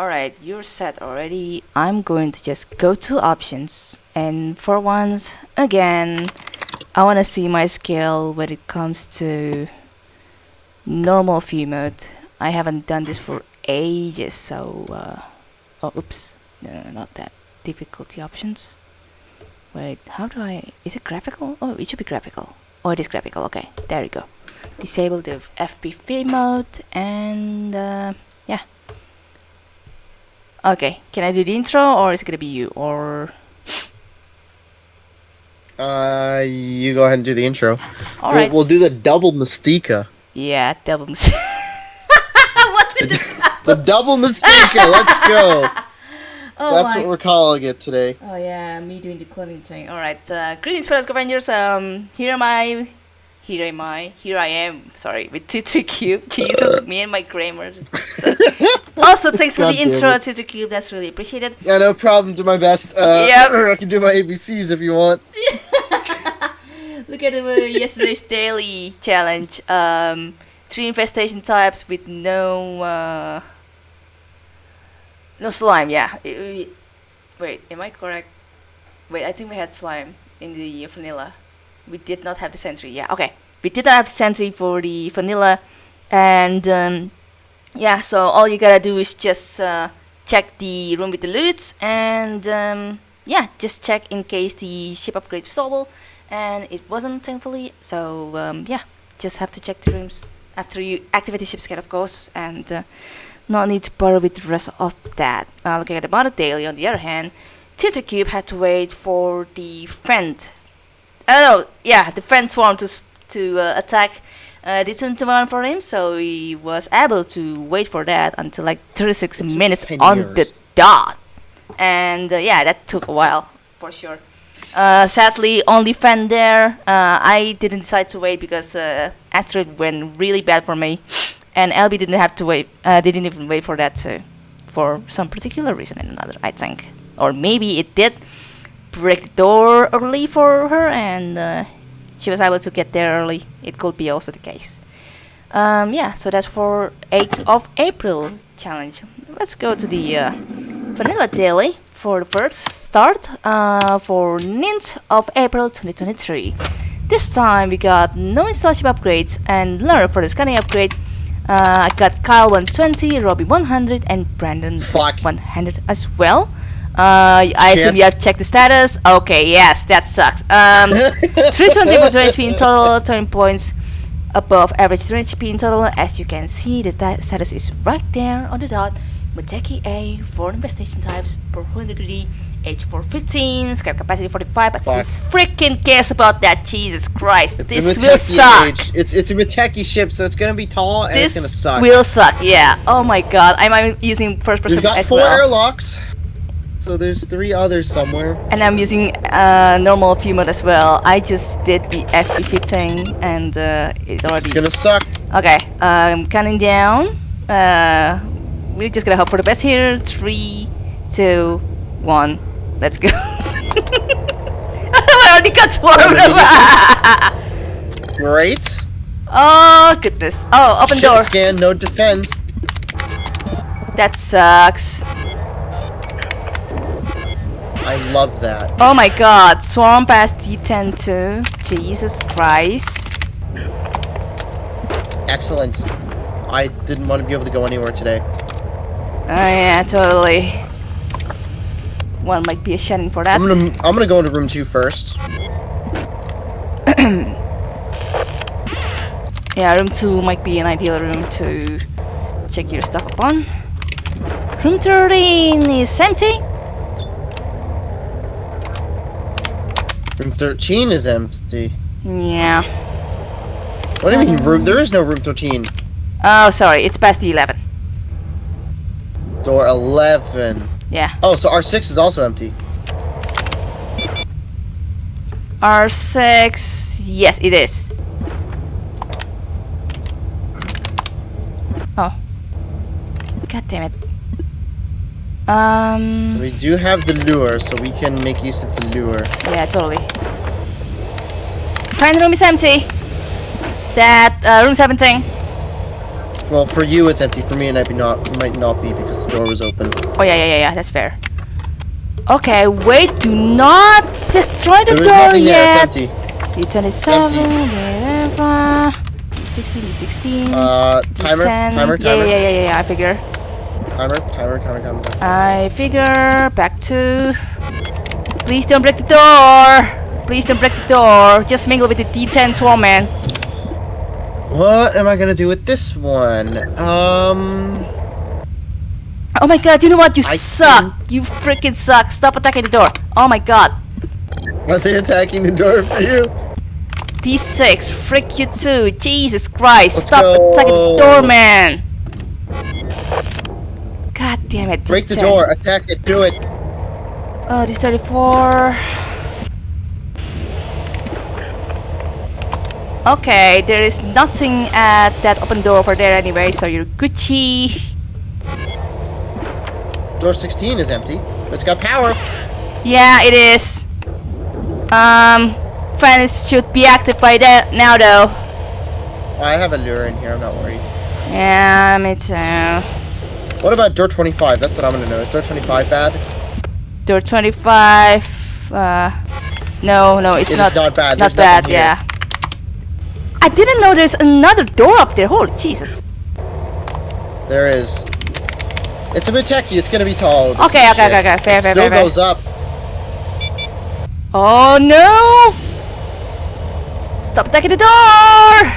Alright, you're set already. I'm going to just go to options. And for once, again, I want to see my skill when it comes to normal view mode. I haven't done this for ages, so... Uh, oh, oops. No, no, not that. Difficulty options. Wait, how do I... Is it graphical? Oh, it should be graphical. Oh, it is graphical. Okay, there you go. Disable the FPV mode and... Uh, yeah. Okay, can I do the intro or is it gonna be you or... Uh, you go ahead and do the intro. All we'll, we'll do the double Mystica. Yeah, double mis- What's with this? The double Mystica. Let's go. Oh That's my. what we're calling it today. Oh yeah, me doing the cloning thing. All right. Uh, greetings, fellow Avengers. Um, here am I. Here am I. Here I am. Sorry, with T3 Cube. Jesus, me and my grammar. So- also, thanks for God the intro, it. T3 Cube. That's really appreciated. Yeah, no problem. Do my best. Uh, Yep. I can do my ABCs if you want. Look at uh, yesterday's daily challenge. Um, three infestation types with no uh, no slime. Yeah. Wait, am I correct? Wait, I think we had slime in the vanilla. We did not have the sentry. Yeah. Okay. We did not have sentry for the vanilla, and um, yeah. So all you gotta do is just uh, check the room with the loot, and um, yeah, just check in case the ship upgrade was stable and it wasn't thankfully so um, yeah just have to check the rooms after you activate the ship scan of course and uh, not need to bother with the rest of that uh, looking at the mother daily on the other hand T3 Cube had to wait for the friend oh yeah the friend swarm to to uh, attack uh, the Tuntuman for him so he was able to wait for that until like 36 took minutes 10 on the dot and uh, yeah that took a while for sure uh, sadly, only fan there. Uh, I didn't decide to wait because uh, Asteroid went really bad for me, and LB didn't have to wait. Uh, they didn't even wait for that too, for some particular reason or another. I think, or maybe it did break the door early for her, and uh, she was able to get there early. It could be also the case. Um, yeah, so that's for 8th of April challenge. Let's go to the uh, Vanilla Daily for the first start uh, for 9th of April 2023. This time we got no installation upgrades and learn for the scanning upgrade. Uh, I got Kyle 120, Robbie 100, and Brandon Fuck. 100 as well. Uh, I assume you have checked the status. Okay, yes, that sucks. Um, 320 for 20 HP in total, 20 points above average 20 HP in total. As you can see, the status is right there on the dot. Muteki A, 4 infestation types, per 100 degree, H4 15, scrap capacity 45, but Fuck. who freaking cares about that? Jesus Christ, It's this will suck. age. It's it's a Miteki ship, so it's gonna be tall and this it's gonna suck. will suck, yeah. Oh my god, I'm, I'm using first person We've got as four well. airlocks, so there's three others somewhere. and I'm using uh, normal view mode as well. I just did the FPV thing and uh, it It's already. gonna suck. Okay, um, counting down. Uh, we're just gonna hope for the best here. Three, two, one. Let's go. I already got swarmed. Great. oh goodness. Oh, open Ship door. scan, no defense. That sucks. I love that. Oh my god, swarm past D10 too. Jesus Christ. Excellent. I didn't want to be able to go anywhere today. Oh yeah, totally. One might be a Shannon for that. I'm gonna I'm gonna go into room two first. Yeah, room 2 might be an ideal room to check your stuff upon. Room 13 is empty. Room 13 is empty. Yeah. What do you mean room? There is no room 13. Oh, sorry, it's past the 11. Door 11. Yeah. Oh, so R6 is also empty. R6. Yes, it is. Oh. God damn it. Um. We do have the lure, so we can make use of the lure. Yeah, totally. Final room is empty. That uh, room 17. Well, for you it's empty. For me it might be not might not be because the door was open. Oh yeah, yeah, yeah, yeah. That's fair. Okay, wait. Do not destroy the There door nothing there. yet. It's empty. D27, whatever. D16, D16. Uh, timer, D10. timer, timer, yeah, yeah, yeah, yeah. I figure. Timer, timer, timer, timer, timer. I figure back to. Please don't break the door. Please don't break the door. Just mingle with the D10 swarm man. What am I gonna do with this one? Um, Oh my god, you know what? You I suck. You freaking suck. Stop attacking the door. Oh my god. are they attacking the door for you? D6, frick you too. Jesus Christ. Let's Stop go. attacking the door, man. God damn it. Break the D10. door, attack it, do it. Oh, D34. Okay, there is nothing at that open door over there anyway, so you're Gucci. Door 16 is empty. It's got power. Yeah, it is. Um, fans should be active by that now, though. I have a lure in here, I'm not worried. Yeah, me too. What about door 25? That's what I'm gonna know. Is door 25 bad? Door 25. Uh, no, no, it's It not. not bad. Not There's bad, yeah. I didn't know there's another door up there. Holy Jesus. There is. It's a bit techy. It's gonna be tall. Okay, okay, okay, okay. Fair, it fair, still fair, fair. goes up. Oh no! Stop attacking the door!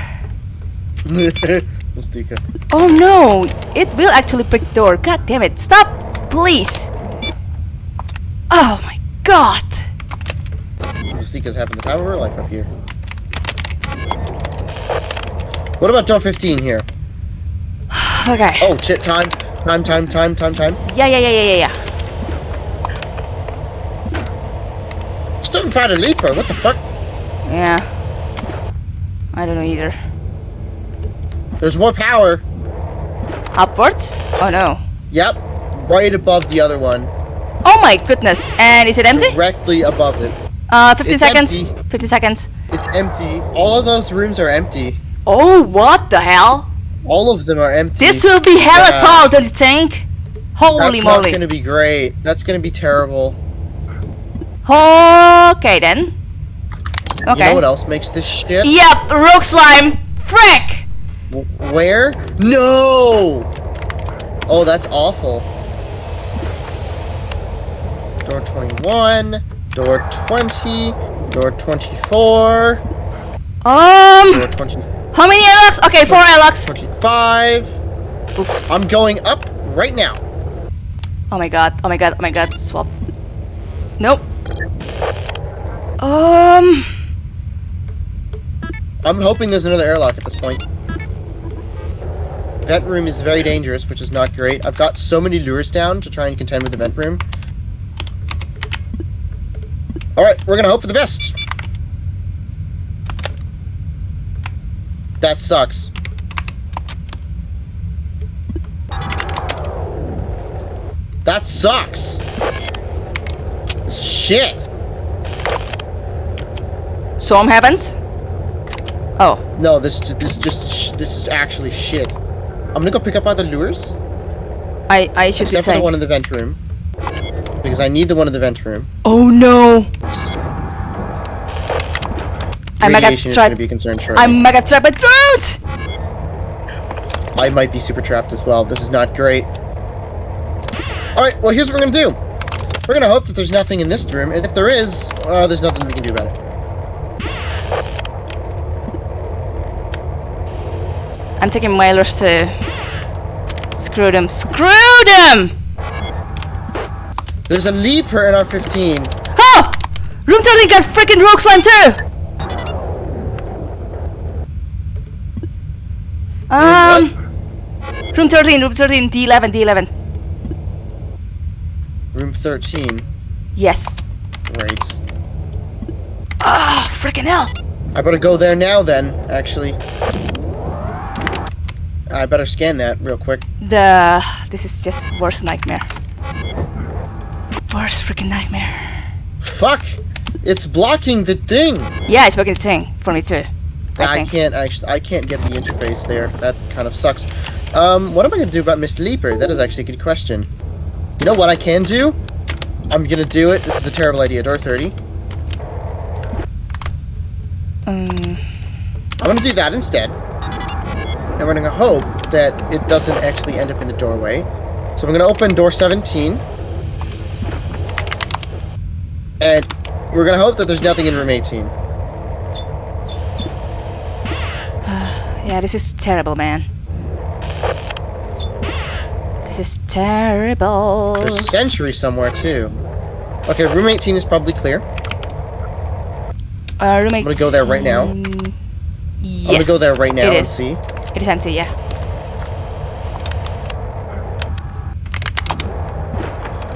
Mystica. Oh no! It will actually break the door. God damn it! Stop! Please! Oh my god! Mystica's having the time of her life up here. What about door 15 here? Okay. Oh shit! Time, time, time, time, time, time. Yeah, yeah, yeah, yeah, yeah, yeah. Still haven't found a leaper. What the fuck? Yeah. I don't know either. There's more power. Upwards? Oh no. Yep. Right above the other one. Oh my goodness. And is it empty? Directly above it. Uh, 15 It's seconds. empty. 50 seconds. It's empty. All of those rooms are empty. Oh, what the hell? All of them are empty. This will be hella Yeah. tall, don't you think? Holy That's moly. not gonna be great. That's gonna be terrible. Okay then. Okay. You know what else makes this shit? Yep, rogue slime. Frick! Where? No! Oh, that's awful. Door 21, door 20, door 24, Um, door 20, how many airlocks? Okay, four airlocks. 25. Oof. I'm going up right now. Oh my god, oh my god, oh my god, swap. Nope. Um, I'm hoping there's another airlock at this point. Vent room is very dangerous, which is not great. I've got so many lures down to try and contend with the vent room. Alright, we're gonna hope for the best. That sucks. That sucks. Shit. storm happens. Oh, No, this is- this is just this is actually shit. I'm gonna go pick up other lures, I I should be except for the one in the vent room, because I need the one in the vent room. Oh no! I might have Radiation is gonna be a concern shortly. I might have tried my throat. I might be super trapped as well. This is not great. All right, well here's what we're gonna do. We're gonna hope that there's nothing in this room, and if there is, uh, there's nothing we can do about it. I'm taking mailers to screw them. Screw them! There's a leaper in our 15. Oh! Room 13 got freaking rogue slime too! Um, room 13, room 13, D11, D11. Room 13. Yes. Great. Ah, freaking hell! I better go there now then, actually. I better scan that real quick. The this is just worst nightmare. Worst freaking nightmare. Fuck! It's blocking the thing! Yeah, it's blocking the thing for me too. I I can't actually, I can't get the interface there. That kind of sucks. Um, what am I gonna do about Mr. Leaper? That is actually a good question. You know what I can do? I'm gonna do it. This is a terrible idea. Door 30. Um, I'm gonna do that instead. And we're gonna hope that it doesn't actually end up in the doorway. So I'm gonna open door 17. And we're gonna hope that there's nothing in room 18. yeah, this is terrible, man. This is terrible. There's a sentry somewhere too. Okay, room 18 is probably clear. Uh, room I'm gonna go there right now. Yes, I'm gonna go there right now and see. It is empty, yeah.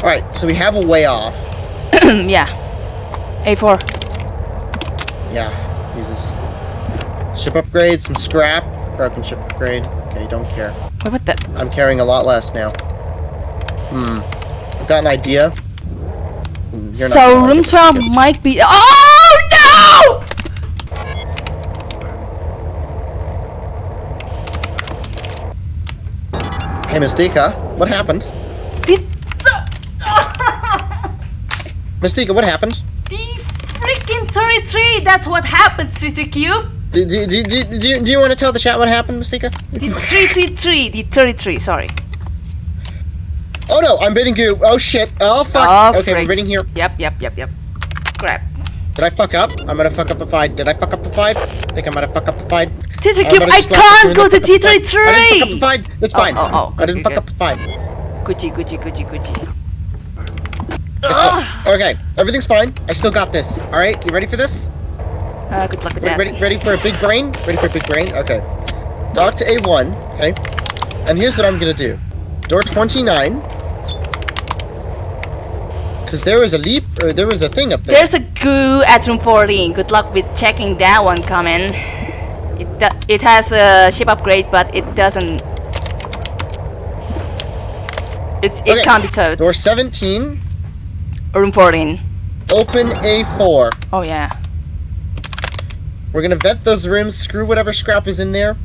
Alright, so we have a way off. yeah. A4. Yeah, Jesus. Ship upgrade, some scrap. Broken ship upgrade. Okay, don't care. Wait, what the? I'm carrying a lot less now. Hmm. I've got an idea. Hmm, you're so room 12 might be. Oh Hey, Mystica, what happened? The, Mystica, what happened? the freaking 33! That's what happened, T3 Cube! Do, do, do, do, do, you- do you want to tell the chat what happened, Mystica? The 333, the 33, sorry. Oh no, I'm bidding you. Oh shit. Oh fuck. Oh, okay, we're bidding here. Yep, yep, yep, yep. Crap. Did I fuck up? I'm gonna fuck up a five. Did I fuck up a five? I think I'm gonna fuck up a five. I'm Cube, I can't go to a five. I didn't fuck up a T33! five. That's Oh, fine. oh, oh, I didn't fuck up a five. Gucci, Gucci, Gucci, Gucci. Okay, everything's fine. I still got this. All right, you ready for this? Uh, good luck with Ready, that. ready, ready for a big brain? Ready for a big brain? Okay. Talk to A1. Okay. And here's what I'm gonna do. Door 29. Because there was a leap, or there was a thing up there. There's a goo at room 14. Good luck with checking that one, coming. It, it has a ship upgrade, but it doesn't. It's, it Okay, can't be towed. Door 17. Room 14. Open A4. Oh, yeah. We're gonna vet those rooms, screw whatever scrap is in there.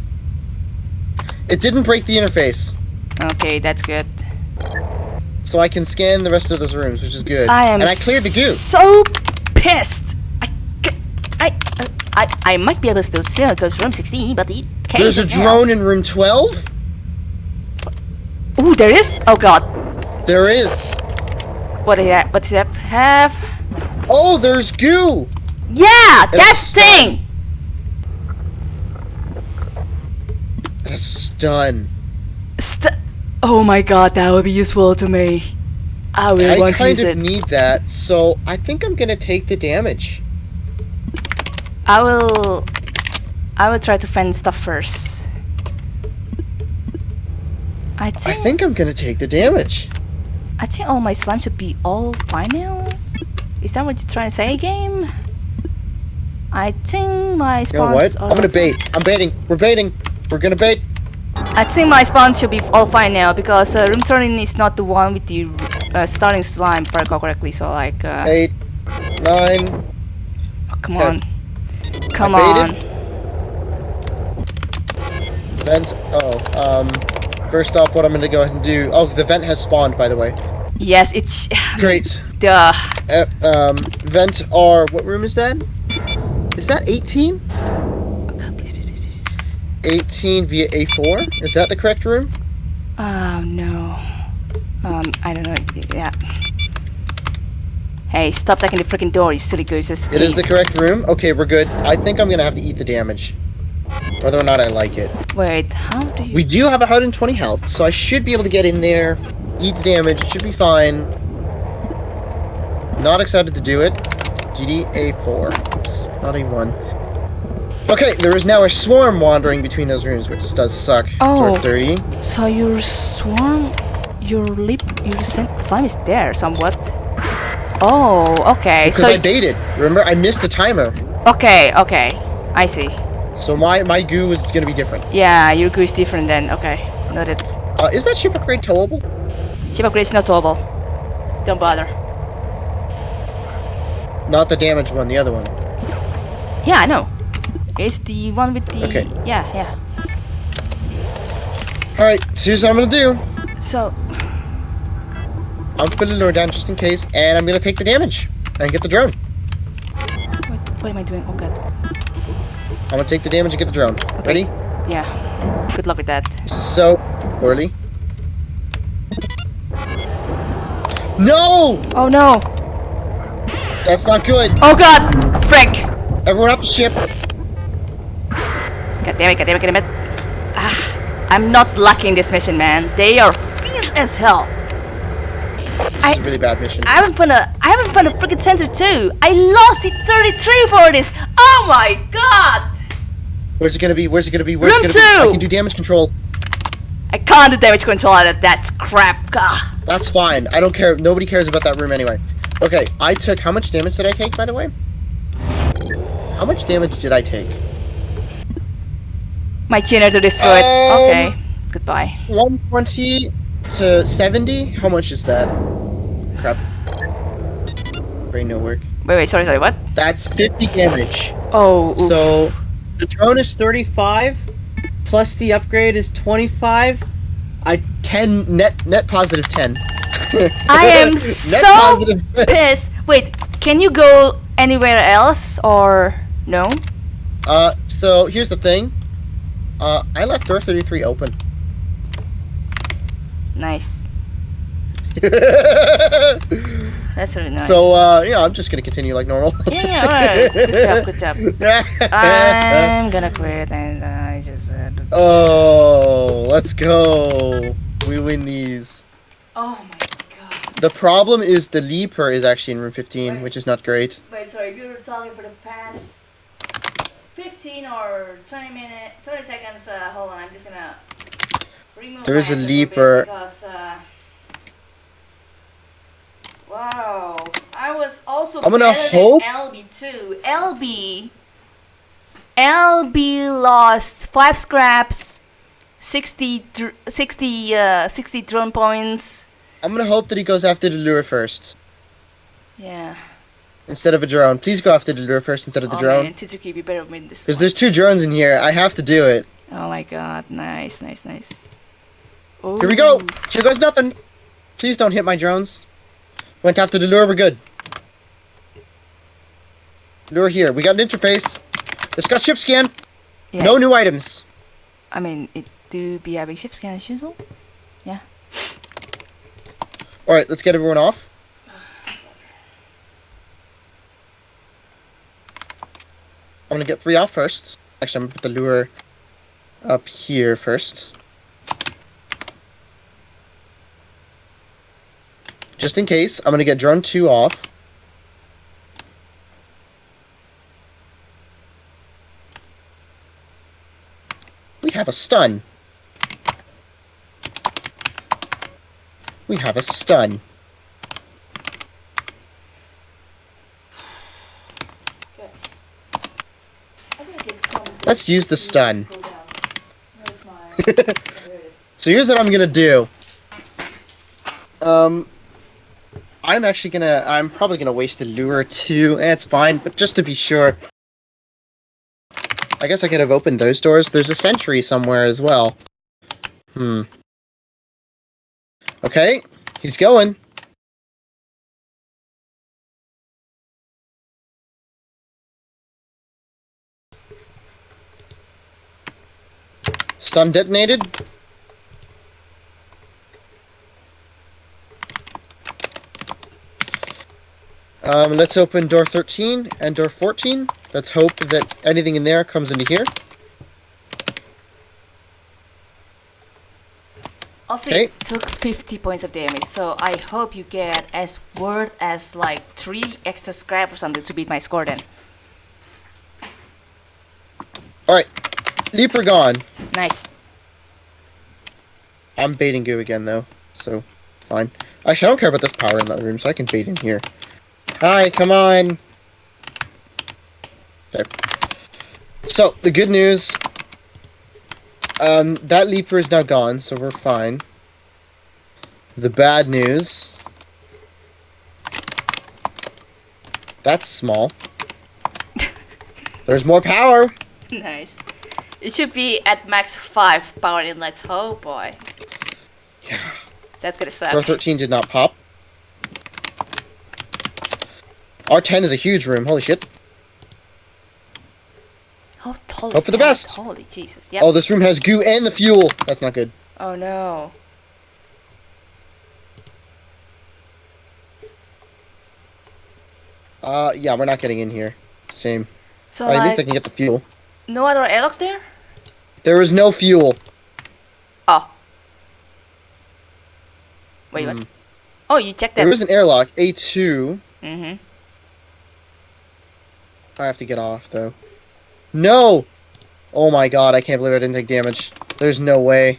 It didn't break the interface, Okay, that's good. so I can scan the rest of those rooms, which is good. I am and I cleared the goo. so pissed. I uh, I, I might be able to still go to room 16, but it can't. There's a drone in room 12? Ooh, there is? Oh god. There is. What is that? What's that have? Oh, there's goo! Yeah, It's that a stun. thing! A stun. St- oh my god, that would be useful to me. I really I want to use it. I kind of need that, so I think I'm gonna take the damage. I will. I will try to find stuff first. I think... I think. I'm gonna take the damage. I think all my slime should be all fine now. Is that what you're trying to say, game? I think my You know spawns. what? I'm gonna bait. I'm baiting. We're baiting. We're gonna bait. I think my spawns should be all fine now because uh, room turning is not the one with the uh, starting slime, if I correctly. So like, uh, Eight, nine. oh, come okay. on, come on. Vent. Oh, um. First off, what I'm gonna go ahead and do. Oh, the vent has spawned, by the way. Yes, it's Great. duh. Uh, um, vent R. What room is that? Is that 18? God, please, please, please, please, please. 18 via A4? Is that the correct room? Oh no. Um, I don't know. Yeah. Hey, stop taking the freaking door, you silly gooses. It is the correct room. Okay, we're good. I think I'm gonna have to eat the damage. Whether or not I like it. Wait, how do you? We do have 120 health, so I should be able to get in there, eat the damage, it should be fine. Not excited to do it. GD A4. Oops, not A1. Okay, there is now a swarm wandering between those rooms, which does suck. Oh. Door 30. So your swarm, your lip, your slime is there somewhat. Oh, okay. Because so I baited. Remember, I missed the timer. okay, okay. I see. So my, my goo is gonna be different. Yeah, your goo is different then. Okay, noted. Uh, is that ship upgrade towable? Ship upgrade is not towable. Don't bother. Not the damaged one, the other one. Yeah, I know. It's the one with the. Okay. Yeah, yeah. Alright, so here's what I'm gonna do. So, I'm put the lure down just in case, and I'm gonna take the damage and get the drone. what, what am I doing? Oh god. I'm gonna take the damage and get the drone. Ready? Yeah. Good luck with that. So, early. No! Oh no! That's not good. Oh god! Frick! Everyone off the ship. God damn it, god damn it, god damn it. Ah, I'm not lucky in this mission, man. They are fierce as hell. This I- is a really bad mission. I haven't found a I haven't found a freaking center too. I lost it 33 for this. Oh my god! Where's it gonna be? Where's it gonna be? Where's Room it gonna be? I can do damage control. I can't do damage control out of that crap. That's fine. I don't care. Nobody cares about that room anyway. Okay, I took. How much damage did I take, by the way? How much damage did I take? My generator destroyed. Um, okay. Goodbye. 120 to 70? How much is that? Crap. Brain no work. Wait, wait, sorry, sorry, what? That's 50 damage. Oh, oof. So, the drone is 35, plus the upgrade is 25. I 10 net net positive 10. I am so pissed. Wait, can you go anywhere else or no? uh, so here's the thing. Uh, I left door 33 open. Nice. That's really nice. So uh, yeah, I'm just gonna continue like normal. yeah, yeah, alright. Good job, good job. I'm gonna quit and I just said. oh, let's go. We win these. Oh my god. The problem is the leaper is actually in room 15, which is not great. Wait, sorry, if you were talking for the past 15 or 20 minutes, 20 seconds, uh, hold on, I'm just gonna There is a leaper. Because, uh, wow, I was also I'm gonna hope- LB too. LB, LB lost 5 scraps, 60, 60, uh, 60 drone points. I'm gonna hope that he goes after the lure first Yeah. instead of a drone. Please go after the lure first instead of the oh drone. man, Tsuki, be better win this Because there's two drones in here. I have to do it. Oh my god, nice, nice, nice. Here we go. Here goes nothing. Please don't hit my drones. Went after the lure. We're good. Lure here. We got an interface. It's got ship scan. Yeah, No new items. I mean, it do be having ship scan as usual. Yeah. All right, let's get everyone off. I'm gonna get three off first. Actually, I'm gonna put the lure up here first. Just in case, I'm gonna get drone two off. We have a stun. We have a stun. Let's use the stun. So here's what I'm gonna do. Um, I'm actually gonna, I'm probably gonna waste the lure too. Eh, it's fine, but just to be sure. I guess I could have opened those doors. There's a sentry somewhere as well. Hmm. Okay, he's going. Stun detonated. Um, let's open door 13 and door 14. Let's hope that anything in there comes into here. Also, Okay. it took 50 points of damage, so I hope you get as worth as like 3 extra scrap or something to beat my score then. Alright, Leaper gone. Nice. I'm baiting goo again though, so fine. Actually, I don't care about this power in that room, so I can bait in here. Hi, come on. Okay. So the good news, um, that leaper is now gone, so we're fine. The bad news, that's small. There's more power. nice. It should be at max five power inlets. Oh boy. Yeah. That's gonna suck. Door 13 did not pop. R10 is a huge room. Holy shit. How tall is Hope for the best. Holy Jesus. Yep. Oh, this room has goo and the fuel. That's not good. Oh no. Uh, yeah, we're not getting in here. Same. So Oh, at least I can get the fuel. no other airlocks there? There is no fuel. Oh. Wait, Hmm. what? Oh, you checked that. There is an airlock. A2. Mm-hmm. I have to get off, though. No! Oh my god, I can't believe I didn't take damage. There's no way.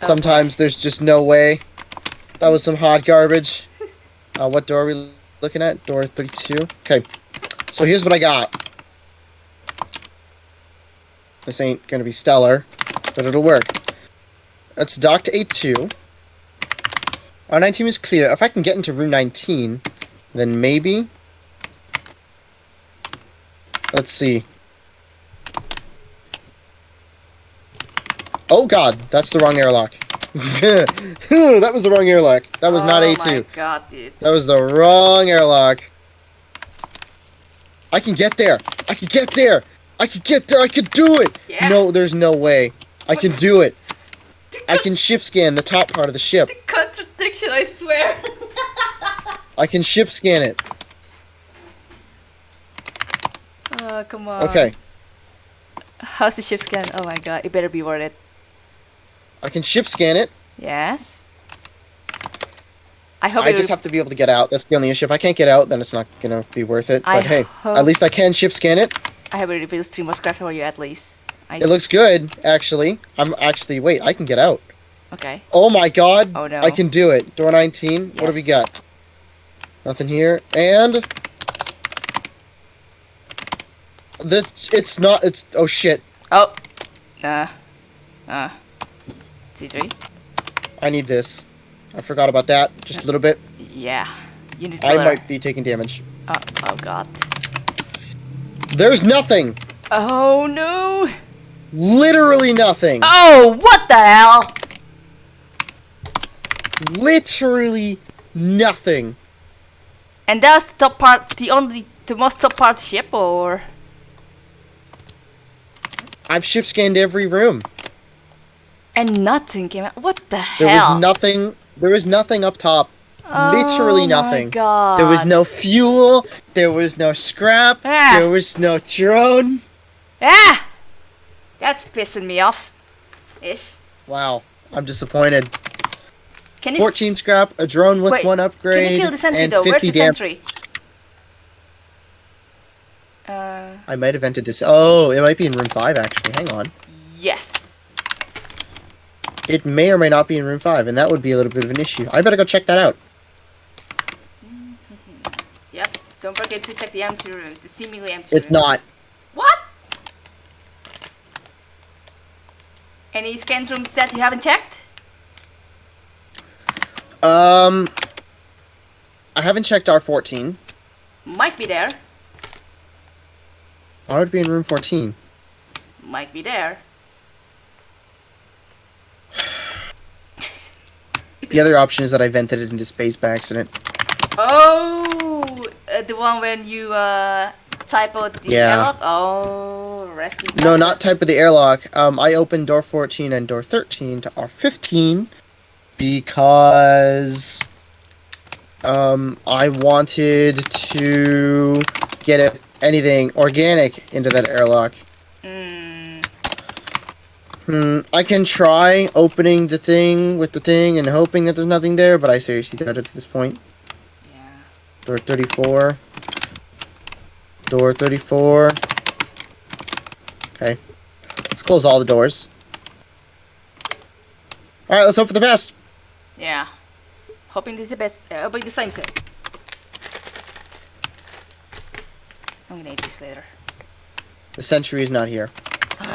Sometimes there's just no way. That was some hot garbage. Uh, what door are we looking at? Door 32? Okay. So here's what I got. This ain't gonna be stellar, but it'll work. Let's dock to A2. R19 is clear. If I can get into room 19, then maybe... Let's see. Oh god, that's the wrong airlock. that was the wrong airlock. That was not oh A2. my god, dude. That was the wrong airlock. I can get there. I can get there. I can get there. I can do it. Yeah. No, there's no way. I can do it. I can ship scan the top part of the ship. Contradiction, I swear. I can ship scan it. oh, come on. Okay. How's the ship scan? Oh my god, it better be worth it. I can ship scan it. Yes. I hope I just have to be able to get out. That's the only issue. If I can't get out, then it's not gonna be worth it. I But hey, at least I can ship scan it. I hope it reveals three more scraps for you at least. I It looks good, actually. I'm actually wait. I can get out. okay. Oh my god. Oh, no. I can do it. Door 19. What do we got? Nothing here. And the it's not it's oh shit. Oh. Uh. Uh. C3. I need this. I forgot about that just a little bit. Yeah. You need I color. might be taking damage. Oh, oh god. There's nothing. Oh no. Literally nothing. Oh, what the hell? Literally nothing. And that's the top part, the only, the most top part ship, or? I've ship scanned every room. And nothing came out. What the hell? There was nothing. There was nothing up top. Literally oh nothing. My god. There was no fuel. There was no scrap. Ah. There was no drone. Ah! That's pissing me off. Ish. Wow, I'm disappointed. Can you 14 scrap, a drone with wait, one upgrade, Can you kill the sentry and though? 50 Where's the sentry? Uh, I might have entered this. Oh, it might be in room 5 actually. Hang on. yes. It may or may not be in room 5, and that would be a little bit of an issue. I better go check that out. Yep. Don't forget to check the empty rooms, the seemingly empty It's rooms. not. What? Any scan rooms that you haven't checked? Um, I haven't checked R14. Might be there. I would be in room 14. Might be there. The other option is that I vented it into space by accident. Oh, uh, the one when you uh, type out the Yeah. airlock? Oh, rescue. No, not type of the airlock. Um, I opened door 14 and door 13 to R15 because um, I wanted to get it, anything organic into that airlock. Mm, Hmm, I can try opening the thing with the thing and hoping that there's nothing there, but I seriously doubt it at this point. yeah. Door 34. Door 34. Okay. Let's close all the doors. Alright, let's hope for the best. Yeah. Hoping this is the best. Uh, hoping the same too. I'm gonna eat this later. The sentry is not here.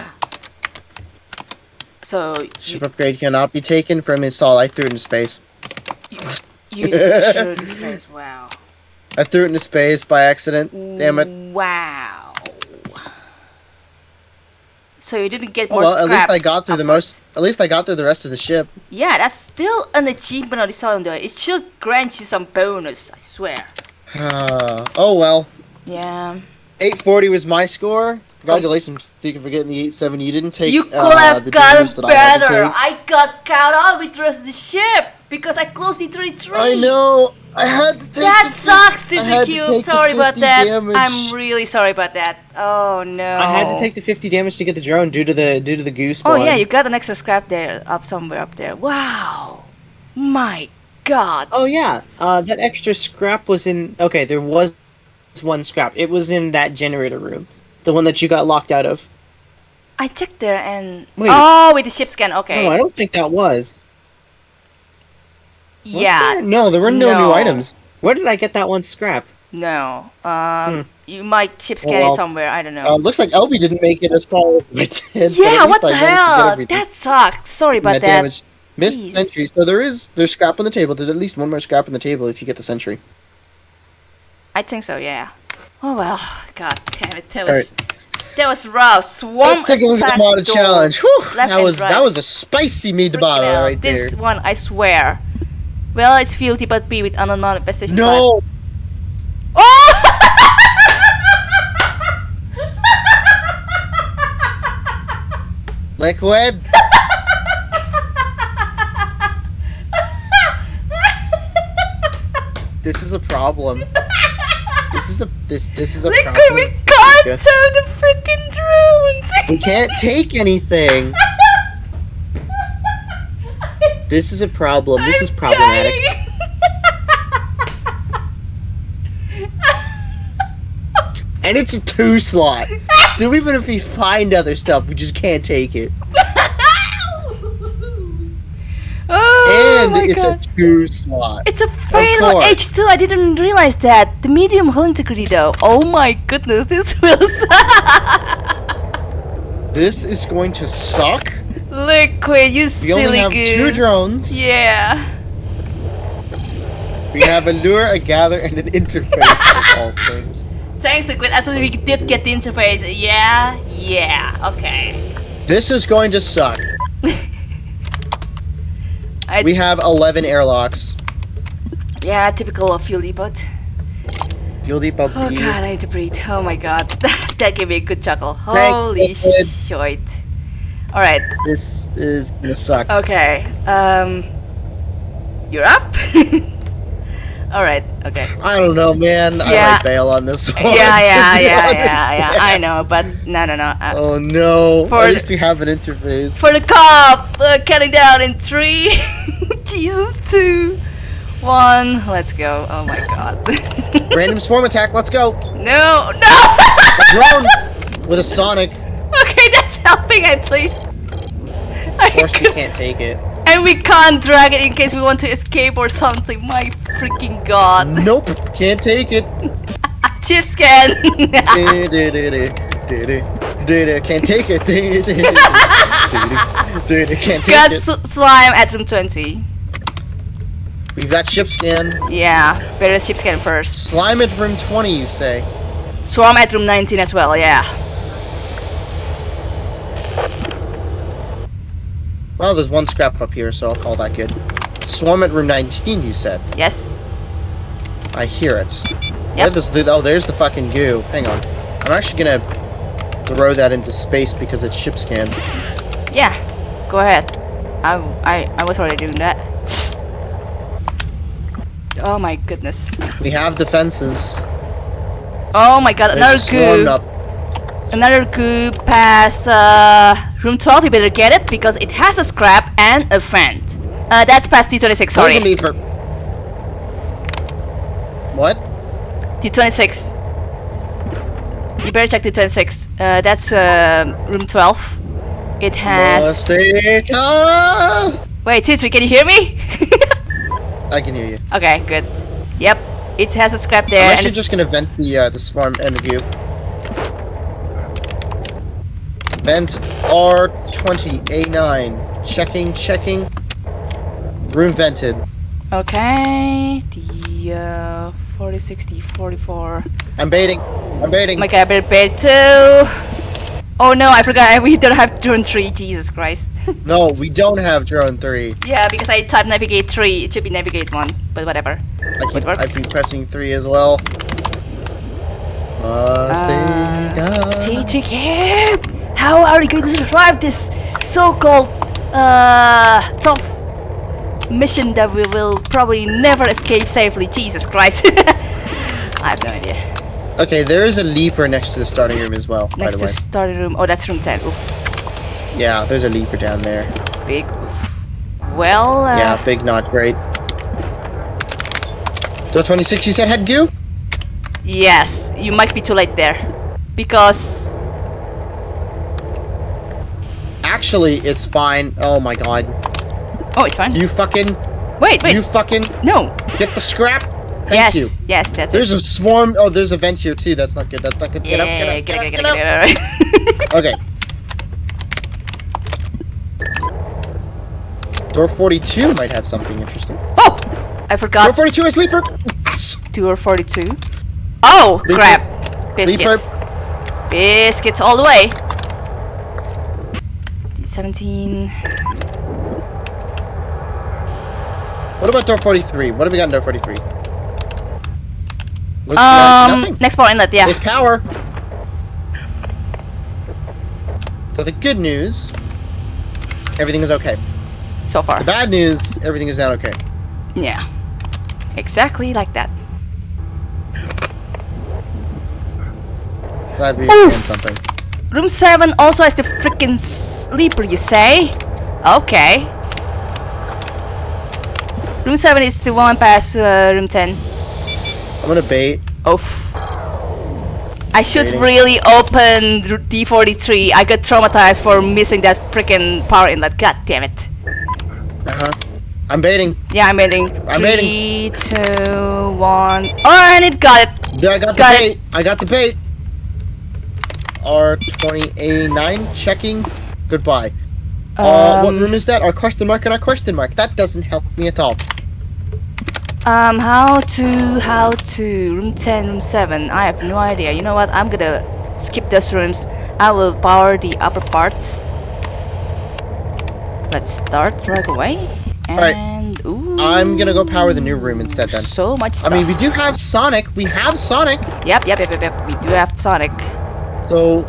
So, Ship you, upgrade cannot be taken from install. I threw it into space. you use the space. Wow. I threw it into space by accident. Damn it. Wow. so you didn't get Oh, more well, at least I got through the most. At least I got through the rest of the ship. Yeah, that's still an achievement on its own, though. It should grant you some bonus, I swear. Uh, oh well. Yeah. 840 was my score. Congratulations, Deacon, for getting the 870. You didn't take. you could uh, have the gotten damage that I better. I, got caught up with the rest of the ship because I closed the 33. I know. I had to take. That the sucks, I Sister to Cube. take the Sorry about that. damage. I'm really sorry about that. Oh no. I had to take the 50 damage to get the drone due to the due to the goose. Oh spawn. yeah, you got an extra scrap there, up somewhere up there. Wow. My God. Oh yeah, uh, that extra scrap was in. Okay, there was one scrap. It was in that generator room, the one that you got locked out of. I checked there and Wait. oh, with the ship scan. Okay. No, I don't think that was. Was yeah. there? No, there were no, No. new items. Where did I get that one scrap? No. Um, you might ship scan Hmm. Oh, well. it somewhere. I don't know. Um, looks like LB didn't make it as far as I did. yeah. What I the hell? That sucks. Sorry about that that. damage. Missed Jeez. sentry. So there is there's scrap on the table. There's at least one more scrap on the table if you get the sentry. I think so. Yeah. Oh well. God damn it. That was that was rough. Swarm Let's take a look at the door. challenge. Whew, that was right. that was a spicy meat bottle right there. This one, I swear. Well, it's filthy but B with unknown manifestation. No, Oh! liquid. this is a problem. This is a this this is a problem. we can't the freaking drones. We can't take anything. This is a problem. This is I'm problematic. And it's a two slot. So even if we find other stuff, we just can't take it. oh And my it's god. a two slot. It's a fatal. H2. I didn't realize that. The medium hull integrity though. Oh my goodness, this will suck. This is going to suck. Liquid, you We silly only have goose. two drones. Yeah. We have a lure, a gather, and an interface of all things. Thanks, Liquid. As we did get the interface. Yeah, yeah. Okay. This is going to suck. I, We have 11 airlocks. yeah, typical of Fuel Depot. Fuel Depot Oh B. god, I need to breathe. Oh my god. that gave me a good chuckle. Holy shit. Alright, This is gonna suck. okay. Um You're up? Alright, okay. I don't know, man. I Yeah. might bail on this one. Yeah, yeah, yeah, yeah, yeah. I know, but no no no. Uh, Oh no. For At the- least we have an interface. For the cop, uh, counting down in three. Jesus, two, one. Let's go. Oh my god. Random swarm attack. Let's go. no, no. Drone with a sonic. okay, that's helping at least. Of course, we can't take it. And we can't drag it in case we want to escape or something. My freaking god. Nope. Can't take it. Ship scan. Can't take it. Can't take got it. slime at room 20. We've got ship scan. Yeah, better ship scan first. Slime at room 20, you say? Swarm at room 19 as well, yeah. Well, there's one scrap up here, so I'll call that good. Swarm at room 19, you said. Yes. I hear it. Yep. does the, oh, there's the fucking goo. Hang on. I'm actually gonna throw that into space because it's ship scan. Yeah, go ahead. I, I, I was already doing that. Oh my goodness. We have defenses. Oh my god, another goo. up. Another goo past uh, room 12. You better get it because it has a scrap and a friend. Uh, that's past T26, sorry. What? T26. You better check T26. Uh, that's uh, room 12. It has. Mistake. Wait, T3, can you hear me? I can hear you. okay, good. Yep, it has a scrap there. I'm actually just gonna vent the uh, the swarm and the goo. Vent R20A9. Checking, checking. Room vented. Okay, the uh, 40, 60, 44. I'm baiting. I'm baiting. My god, I better bait too. Oh no, I forgot. We don't have drone three. Jesus Christ. No, we don't have drone three. yeah, because I typed navigate three. It should be navigate one, but whatever. I keep, works. I've been pressing three as well. Must Uh, take Camp, how are you going to survive this so-called uh, tough mission that we will probably never escape safely? Jesus Christ. I have no idea. Okay, there is a leaper next to the starting room as well, by Next to way. study room. Oh, that's room 10. Oof. Yeah, there's a leaper down there. Big oof. Well, uh, yeah, big, not great. Door 26 you said had goo? yes, you might be too late there. Because, Actually, it's fine. Oh my god. oh, it's fine. You fucking, wait, wait, you fucking no. get the scrap. Thank yes, you. yes, that's There's it. a swarm. Oh, there's a vent here too. That's not good. That's not good. Get up, get Yeah, up, get up, get get up. get it, get it. Okay. Door 42 might have something interesting. Oh! I forgot. Door 42 is sleeper. Yes. tour 42. Oh, Leaper. crap. Biscuits. Biscuits all the way. 17. What about door 43? What have we got in door 43? Looks like Um, nothing. next power inlet, yeah. There's power. So the good news, everything is okay. So far. The bad news, everything is not okay. Yeah. Exactly like that. Glad we Oof. found something. Room 7 also has the freaking sleeper, you say? Okay. Room 7 is the one past uh, room 10. I'm gonna bait. Oof. I should Waiting. really open D43. I got traumatized for missing that freaking power inlet. God damn it. Uh huh. I'm baiting. Yeah, I'm baiting. I'm Three, baiting. Three, two, one. Oh, and it got it. There, I got the Got it. bait. I got the bait. R20A9 checking. Goodbye. uh, what Um, room is that? Our question mark and our question mark. That doesn't help me at all. Um, how to, how to, room 10, room 7, I have no idea. You know what, I'm gonna skip those rooms. I will power the upper parts. Let's start right away. And, ooh. I'm gonna go power the new room instead then. So much I mean, we do have Sonic. We have Sonic. Yep, yep, yep, yep, yep. We do have Sonic. So,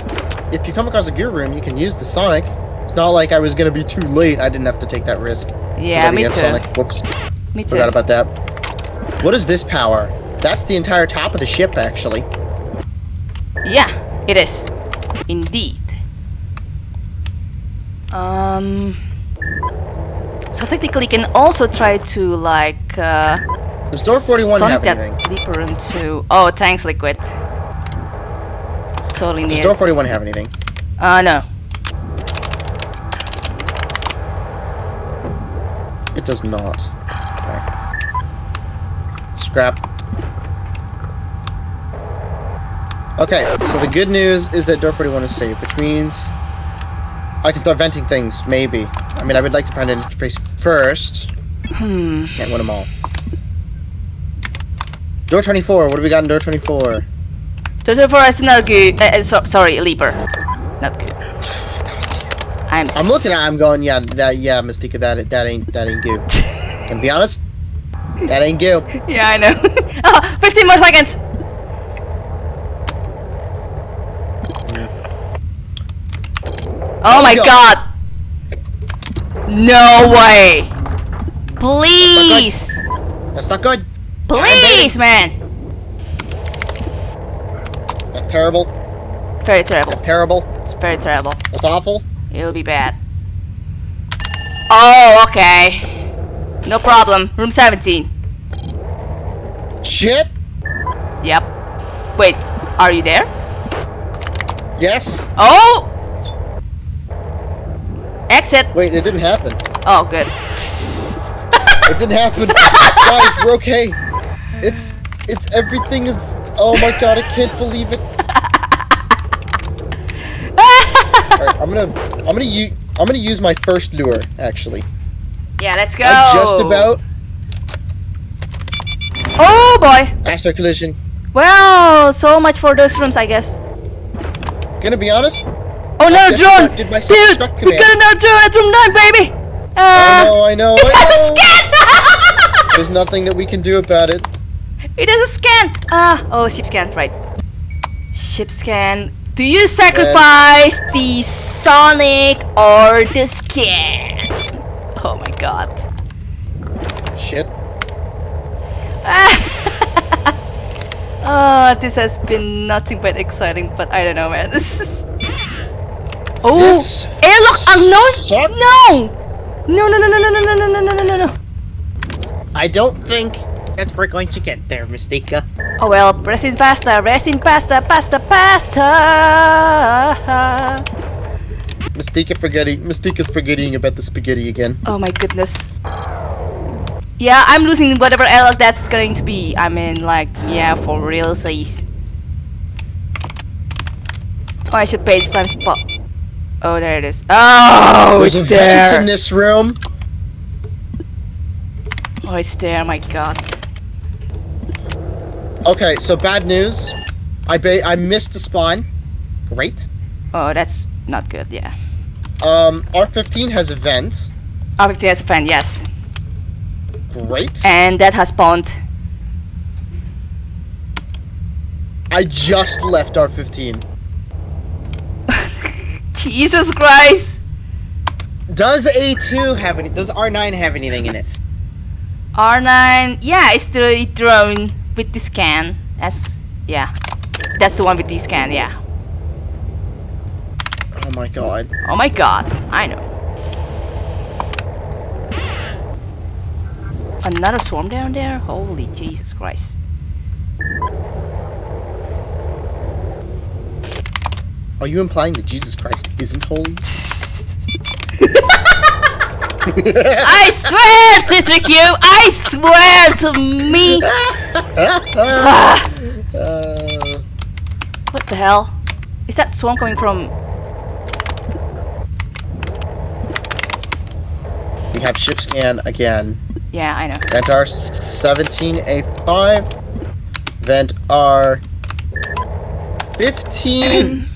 if you come across a gear room, you can use the Sonic. It's not like I was gonna be too late. I didn't have to take that risk. Yeah, me too. Sonic. Whoops. Me too. Forgot about that. What is this power? That's the entire top of the ship, actually. Yeah, it is. Indeed. Um. So technically, you can also try to like. Uh, Does door 41 Sonic have anything? Leaper into. Oh, thanks, Liquid. Totally Does need door 41 have anything? Uh, no. It does not. Okay. Scrap. Okay, so the good news is that door 41 is safe, which means I can start venting things, maybe. I mean, I would like to find an interface first. Hmm. Can't win them all. Door 24, what do we got in door 24? Those are for us not good. Uh, so, sorry, Leaper. Not good. I'm. I'm looking at I'm going, yeah, that, yeah, Mystica, that, that ain't, that ain't goo. Can be honest, that ain't goo. Yeah, I know. oh, 15 more seconds. Oh my go. god. No way. Please. That's not good. Please, man. Terrible. Very terrible. That's terrible. It's very terrible. It's awful. It'll be bad. Oh, okay. No problem. Room 17. Shit. Yep. Wait, are you there? Yes. Oh! Exit. Wait, it didn't happen. Oh, good. It didn't happen. Guys, we're okay. It's it's everything is. Oh my god, I can't believe it. Alright, I'm gonna I'm gonna use I'm gonna use my first lure actually. yeah, let's go. I just about Oh boy. asteroid collision. Well, so much for those rooms, I guess. Gonna be honest, Oh, no, drone! Dude, we got another drone at room 9, baby! I Uh, know, I know, it I has a scan! There's nothing that we can do about it. it has a scan! Ah, oh, ship scan, right. Ship scan. Do you sacrifice the Sonic or the scan? Oh my god. Shit. Oh, this has been nothing but exciting, but I don't know, man. This is. Oh, This airlock unknown? sucks. No! No, no, no, no, no, no, no, no, no, no, no, no. I don't think that we're going to get there, Mystica. Oh well, resin pasta, resin pasta, pasta, pasta. Mystica forgetting. Mystica's forgetting about the spaghetti again. Oh my goodness. Yeah, I'm losing whatever airlock that's going to be. I mean, like, yeah, for real, says. Oh, I should pay this time spot. Oh, there it is. Oh, There's it's there. in this room. Oh, it's there. My God. Okay, so bad news. I ba- I missed a spawn. Great. Oh, that's not good. Yeah. Um, R15 has a vent. R15 has a vent, yes, Great. and that has spawned. I just left R15. Jesus Christ. Does A2 have any? Does R9 have anything in it? R9, yeah, it's the drone with the scan. That's yeah, that's the one with the scan. Yeah. Oh my god. Oh my God, I know. Another swarm down there? Holy Jesus Christ. Are you implying that Jesus Christ isn't holy? I swear to trick you! I swear to me! Uh, What the hell? Is that swarm coming from. we have ship scan again. Yeah, I know. Vent R17A5. Vent R15.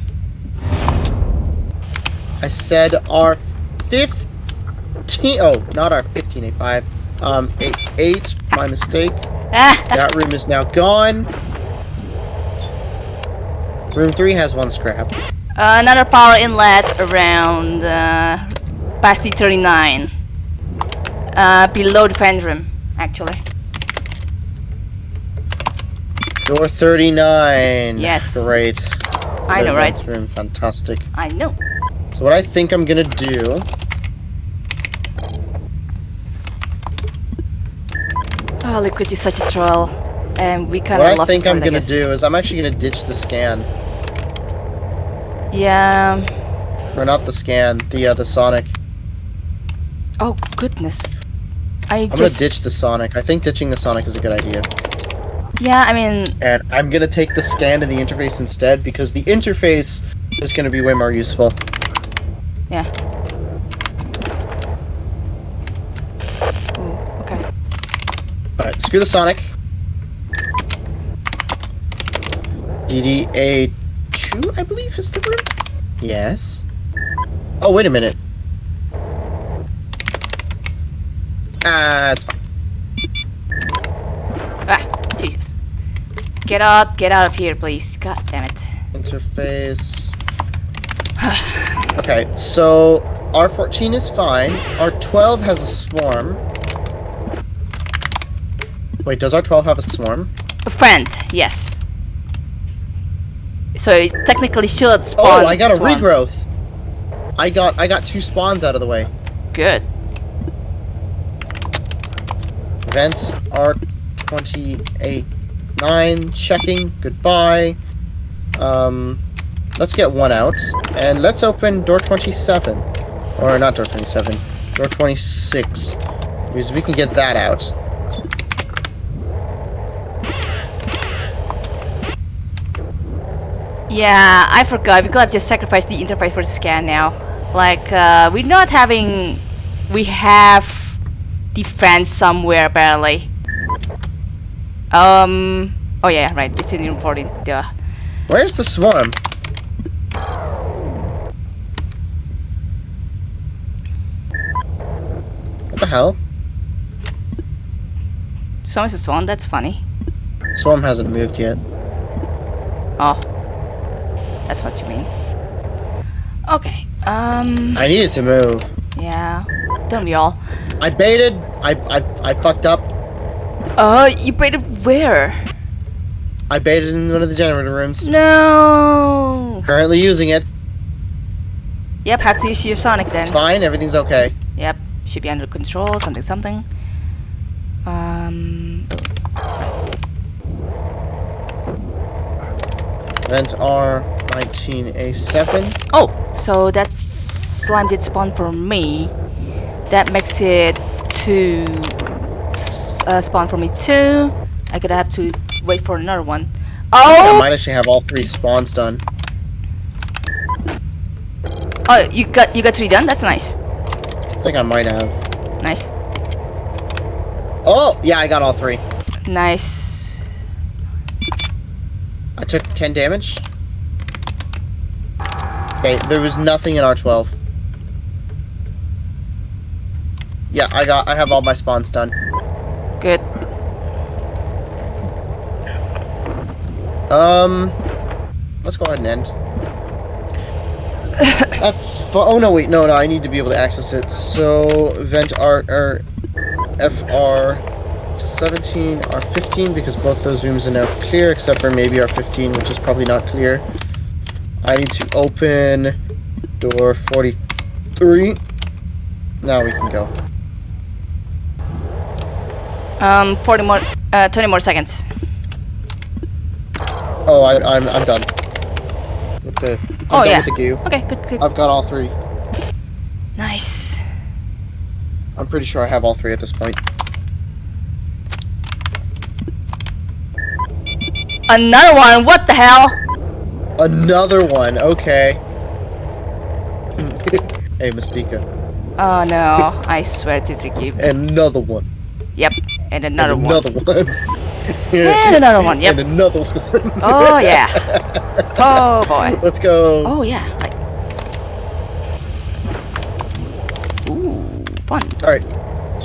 I said R15. Oh, not R15A5. Um, A8. My mistake. That room is now gone. Room 3 has one scrap. Another power inlet around uh, past the 39. Uh, below the fan room, actually. Door 39. Yes. Great. I know, right? Room, fantastic. I know. So what I think I'm gonna do Oh, Liquid is such a troll. And we kind What of I love think I'm gonna do is I'm actually gonna ditch the scan, Yeah. or not the scan, the uh, the Sonic. Oh, goodness. I I'm just. gonna ditch the Sonic. I think ditching the Sonic is a good idea, Yeah, I mean, and I'm gonna take the scan and the interface instead because the interface is gonna be way more useful. yeah. Ooh, okay. All right, screw the Sonic. DDA two, I believe, is the room. Yes. Oh wait a minute. Ah, it's fine. Ah, Jesus. Get out, get out of here, please. God damn it. Interface. okay, so R14 is fine. R12 has a swarm. Wait, does R12 have a swarm? A friend, yes. So it technically should spawn. Oh, I got a swarm. regrowth. I got I got two spawns out of the way. Good. Events R28 9 checking. Goodbye. Um let's get one out and let's open door 27 or not door 27. Door 26 because we can get that out. Yeah, I forgot We could have just sacrificed the interface for the scan now. Like, uh, we're not having... We have defense somewhere, apparently. Um... Oh yeah, right, it's in room 40. duh. Where's the swarm? What the hell? Swarm is a swarm, that's funny. Swarm hasn't moved yet. Oh that's what you mean. Okay. Um. I needed to move. Yeah. Don't we all? I baited. I I, I fucked up. Oh, you baited where? I baited in one of the generator rooms. No. Currently using it. Yep. Have to use your Sonic then. It's fine. Everything's okay. Yep. Should be under control. Something. Something. Um. Vent R19A7. Oh, so that slime did spawn for me. That makes it two uh, spawn for me too. I could have to wait for another one. Oh! I might actually have all three spawns done. oh, you got you got three done. That's nice. I think I might have. Nice, Oh, yeah, I got all three. nice. I took 10 damage. Okay, there was nothing in R12. Yeah, I got I have all my spawns done. Good. Um let's go ahead and end. That's oh no wait, no no, I need to be able to access it. So vent R or FR 17 R15 because both those rooms are now clear except for maybe R15 which is probably not clear. I need to open door 43. Now we can go. Um, 40 more, uh, 20 more seconds. Oh, I, I'm I'm done. With the I'm Oh, done yeah. with the. Okay, good, good. I've got all three. Nice. I'm pretty sure I have all three at this point. Another one. What the hell? Another one. Okay. hey, Mystica. Oh no! I swear to trick Another one. Yep, and another and one. Another one. And another one. Yep. And another one. Oh yeah. Oh boy. Let's go. Oh yeah. Ooh, fun. All right.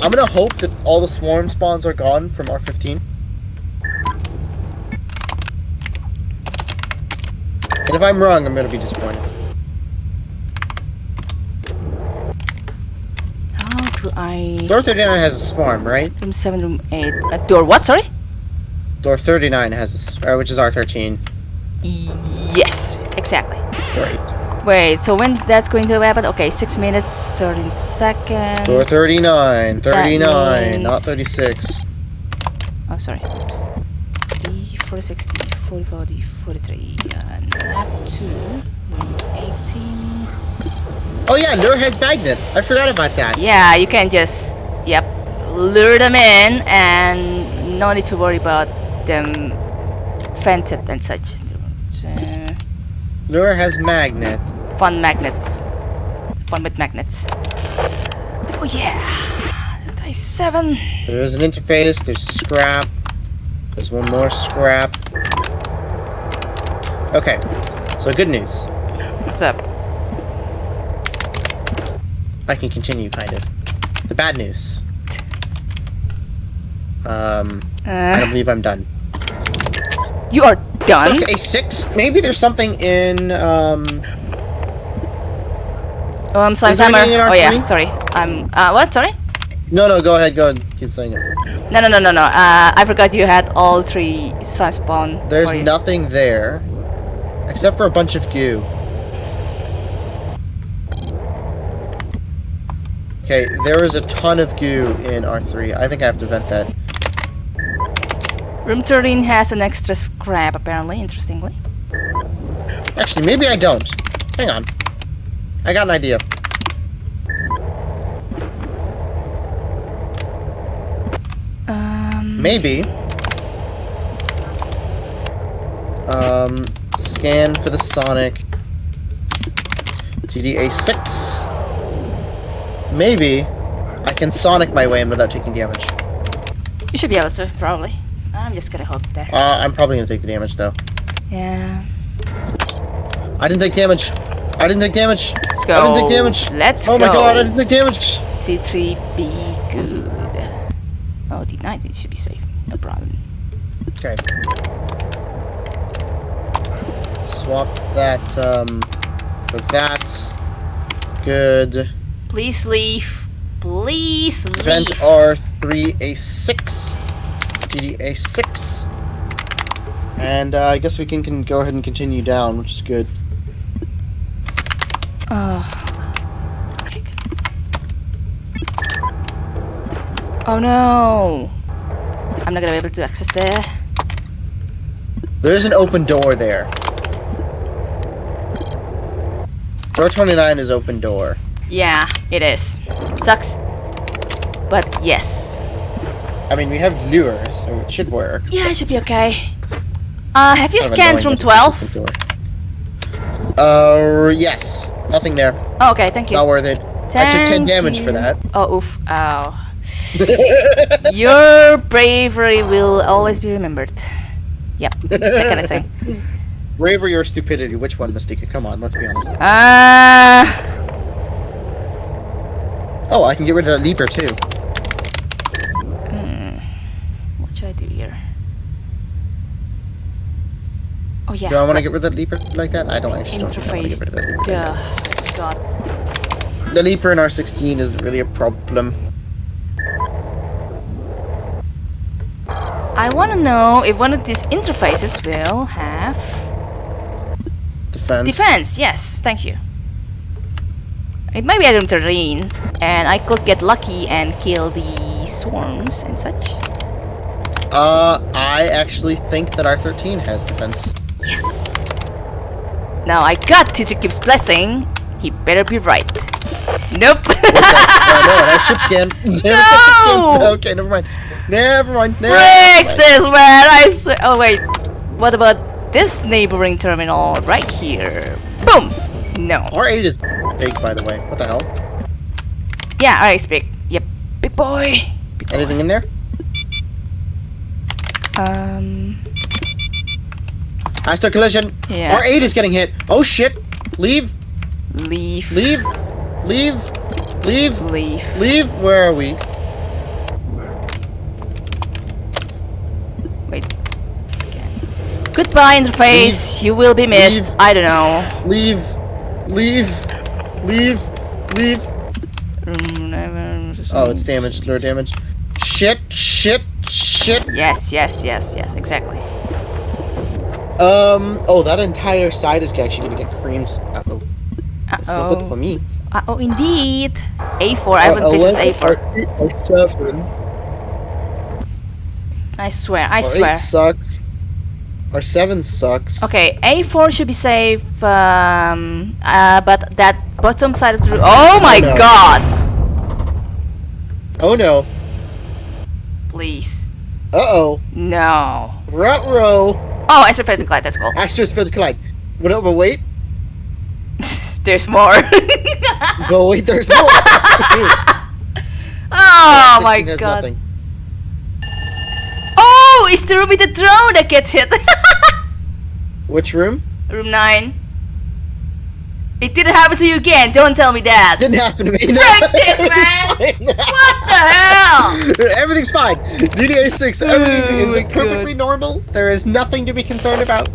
I'm gonna hope that all the swarm spawns are gone from R15. And if I'm wrong, I'm gonna be disappointed. How do I? Door 39 has a swarm, right? Room seven, room eight. Uh, door what? Sorry. Door 39 has a, uh, which is R13. Yes, exactly. Great. Wait, so when that's going to happen? Okay, six minutes, thirteen seconds. Door 39, 39, not 36. Oh, sorry. Oops. D 46, 44, 43, and left two, 18. Oh yeah, Lure has magnet. I forgot about that. Yeah, you can just, yep, lure them in and no need to worry about them fainted and such. Uh, Lure has magnet. Fun magnets. Fun with magnets. Oh yeah! 7. There's an interface, there's a scrap. There's one more scrap. Okay, so good news. What's up? I can continue, kind of. The bad news. Um, I don't Uh, believe I'm done. you are done? Okay, six. Maybe there's something in, um, Um, slime Is there timer. anything in our Oh yeah, sorry. I'm, uh, what? Sorry? no, no, go ahead, go ahead. Keep saying it. No, no, no, no, no. Uh, I forgot you had all three slime spawn. There's nothing there, except for a bunch of goo. Okay, there is a ton of goo in R3. I think I have to vent that. Room 13 has an extra scrap, apparently, interestingly. Actually, maybe I don't. Hang on. I got an idea. Um, Maybe. Um, scan for the Sonic. TDA6. Maybe I can Sonic my way in without taking damage. you should be able to, probably. I'm just gonna hope there. Uh, I'm probably gonna take the damage though. Yeah. I didn't take damage. I didn't take damage. Let's go. I didn't take damage. Let's oh go. Oh my god, I didn't take damage. T3, be the 19 should be safe. No problem. Okay. Swap that um, for that. Good. Please leave. Please leave. Vent R3A6. DDA6. And uh, I guess we can, can go ahead and continue down, which is good. Oh. Okay, good. Oh no! I'm not gonna be able to access there. There's an open door there. Door 29 is open door. Yeah, it is. Sucks. But yes. I mean, we have lures, so it should work. Yeah, it should be okay. Uh, have you Kind scanned room 12? open. Uh, yes. Nothing there. Oh, okay, thank you. Not worth it. I took 10 damage you. for that. Oh, oof. Ow. Your bravery will always be remembered. Yep, that kind of thing. Bravery or stupidity? Which one, Mystica? Come on, let's be honest. Uh, Oh, I can get rid of that leaper too. Hmm. what should I do here? Oh yeah. Do I want to get rid of that leaper like that? I don't actually don't want to interface. get rid of that leaper. Duh. God. The leaper in R16 isn't really a problem. I want to know if one of these interfaces will have Defense. defense. Yes, thank you. It might be a room terrain, and I could get lucky and kill the swarms and such. Uh, I actually think that R13 has defense. Yes. Now I got Teacher Keeps blessing. He better be right. Nope. Ship scan. Damn it, that's ship scan. No! Okay, never mind. Never mind. Never Break mind. this, man! I swear. Oh wait. What about this neighboring terminal right here? Boom. No. R8 is big, by the way. What the hell? Yeah, I speak. Yep. Big boy. Big boy. Anything in there? Um. Hostile collision. Yeah. R8 is getting hit. Oh shit. Leave. Leave. Leave. Leave. Leave. Leave. Leave. Where are we? Wait. Scan. Goodbye, interface. You will be missed. Leave. I don't know. Leave. Leave. Leave. Leave. Oh, it's damaged. Lure damage. Shit. Shit. Shit. Yes, yes, yes, yes. Exactly. Um. Oh, that entire side is actually gonna get creamed. Uh-oh. It's not good for Uh-oh. Me. Uh-oh, indeed. A4. I haven't visited A4. R7. I swear. I R8 swear. sucks. R7 sucks. Okay, A4 should be safe, um, uh, but that bottom side of the room. Oh my no. god! Oh no. Please. Uh-oh. No. Ruh-roh. Oh, I said Frederick Clyde, that's cool. Astros for the collide. But, no, but wait. There's more. But wait, there's more. oh my god. nothing. Oh, it's the room with the drone that gets hit. Which room? room 9. It didn't happen to you again, don't tell me that. Didn't happen to me. No. Frick this, man! What the hell? Everything's fine. DDA six. Everything Oh is perfectly normal. There is nothing to be concerned about.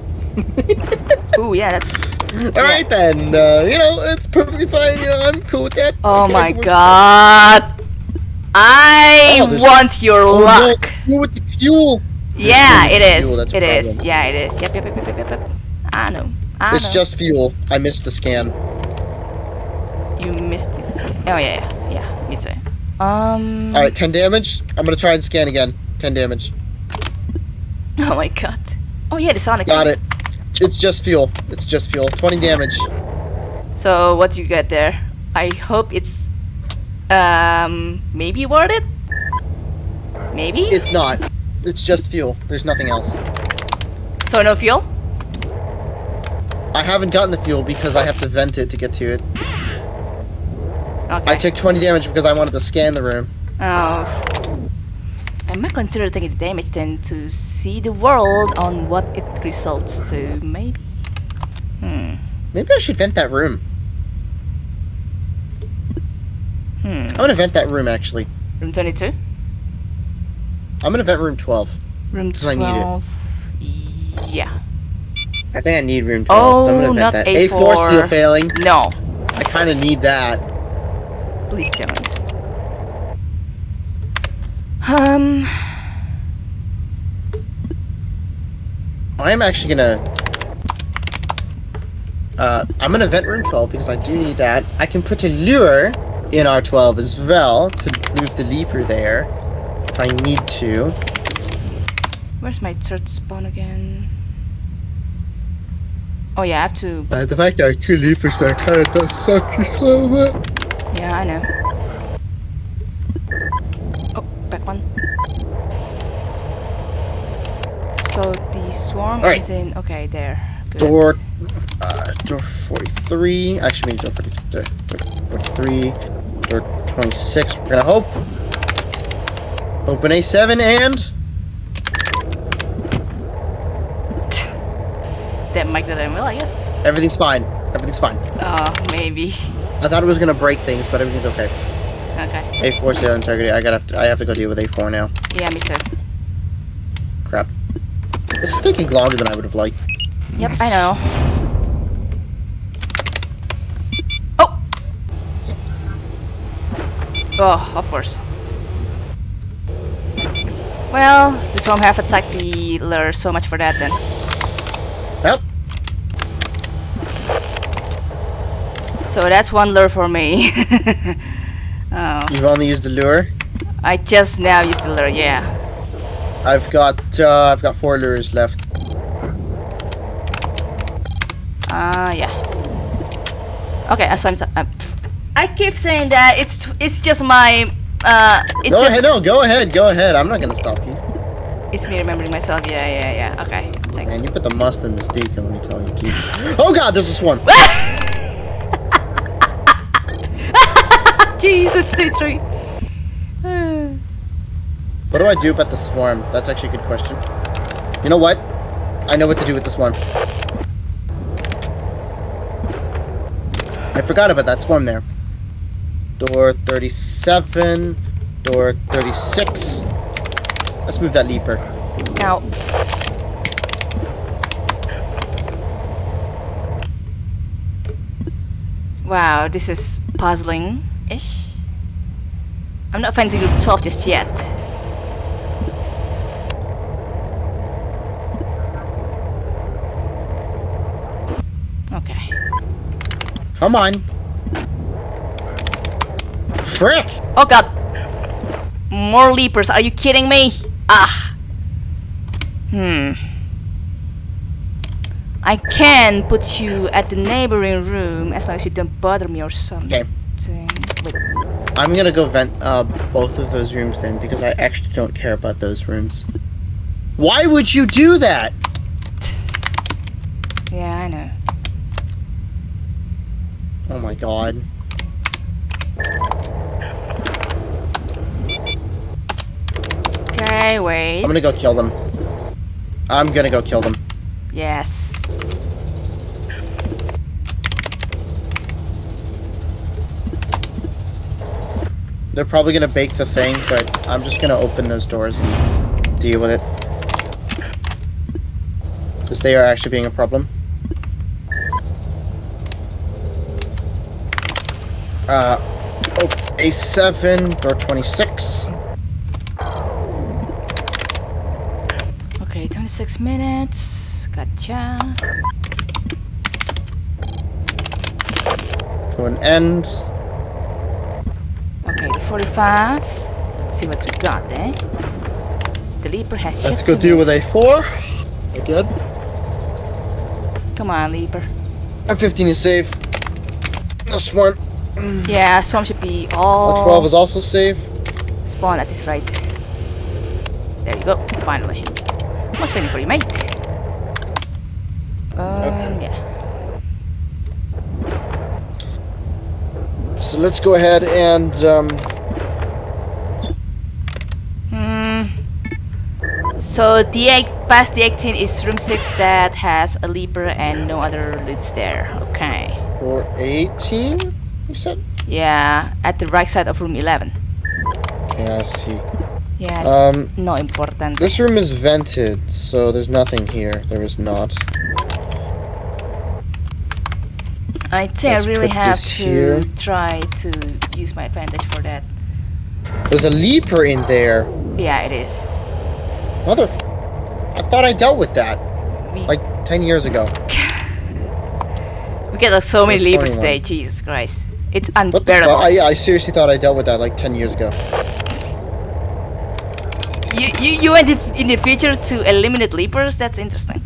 Ooh, yeah, that's. All right then. Uh, you know, it's perfectly fine. You know, I'm cool with that. Oh Okay, my god. I Oh, want your Oh, no, luck. you with the fuel. Yeah, it is. Fuel, it is. Yeah, it is. Yep, yep, yep, yep, yep, yep. I know. I It's know. just fuel. I missed the scan. you missed this. Oh yeah, yeah, yeah. Me too. Um. All right, ten damage. I'm gonna try and scan again. Ten damage. Oh my god. Oh yeah, the Sonic. Got it. It's just fuel. It's just fuel. Twenty damage. So what do you get there? I hope it's um maybe worth it. Maybe. It's not. It's just fuel. There's nothing else. so no fuel. I haven't gotten the fuel because I have to vent it to get to it. Okay. I took 20 damage because I wanted to scan the room. Oh. I might consider taking the damage then to see the world on what it results to. Maybe. Hmm. Maybe I should vent that room. Hmm. I'm gonna vent that room actually. Room 22? I'm gonna vent room 12. Room 'Cause I need it. 12. Yeah. I think I need room 12, so I'm Oh, gonna not that. A4 seal A4. failing. No. I kind of need that. Please don't. Um. I'm actually gonna. Uh, I'm gonna vent room 12 because I do need that. I can put a lure in R12 as well to move the leaper there if I need to. Where's my third spawn again? Oh yeah, I have to. Uh, the fact there are two leapers there kind of does suck just a little bit. Yeah, I know. Back one. So the swarm Alright. is in. Okay, there. Good. Door, uh, door 43. Actually, maybe door 43. Door 43. Door 26. We're gonna hope. Open A7 and. That might that I will, I guess. Everything's fine. Everything's fine. Oh, maybe. I thought it was gonna break things, but everything's okay. Okay. A4 seal integrity. I gotta. Have to, I have to go deal with A4 now. Yeah, me too. Crap. This is taking longer than I would have liked. Yep, I know. Oh! Oh, of course. Well, the swarm have attacked the lure, so much for that then. Well, So that's one lure for me. oh, you've only used the lure. I just now used the lure, yeah. I've got. Uh, I've got four lures left. Ah, yeah. Okay, as I'm, uh, I keep saying that it's it's just my uh, it's Go just ahead. No, go ahead. Go ahead. I'm not gonna stop you. it's me remembering myself. Yeah, yeah, yeah. Okay, thanks. Man, you put the must in mistake, and let me tell you. Jesus. Oh God, there's this one. Jesus, two, three. What do I do about the swarm? That's actually a good question. You know what? I know what to do with the swarm. I forgot about that swarm there. Door 37, door 36. Let's move that leaper. Out. wow, this is puzzling-ish. I'm not finding group 12 just yet. Okay. Come on. Frick! Oh god! More leapers, are you kidding me? Ah! Hmm. I can put you at the neighboring room as long as you don't bother me or something. Okay. I'm gonna go vent uh, both of those rooms then because I actually don't care about those rooms. Why would you do that? yeah, I know. Oh my god. Okay, wait. I'm gonna go kill them. I'm gonna go kill them. Yes. They're probably gonna bake the thing, but I'm just gonna open those doors and deal with it. Because they are actually being a problem. Uh, oh, A7, door 26. Okay, 26 minutes. Gotcha. To an end. Okay, the 45. Let's see what we got eh? The Leaper has Let's go deal with A4. Again. Come on, Leaper. M15 is safe. This swarm. Yeah, Swarm should be all 12 is also safe. spawn at this right. There you go, finally. I was waiting for you, mate. Um, Okay. yeah. So let's go ahead and, um, Hmm. So the eight past the 18 is room 6 that has a leaper and no other loots there. Okay. for 18, you said? Yeah, at the right side of room 11. Okay, I see. Yeah, it's Um, no important. this room is vented, so there's nothing here. There is not. I think let's I really have to here. try to use my advantage for that. There's a leaper in there. Yeah, it is. Mother. I thought I dealt with that We, like ten years ago. we get like, so many leapers today. Jesus Christ. It's unbearable. I, I seriously thought I dealt with that like ten years ago. You, you, you went in- in the future to eliminate leapers? That's interesting.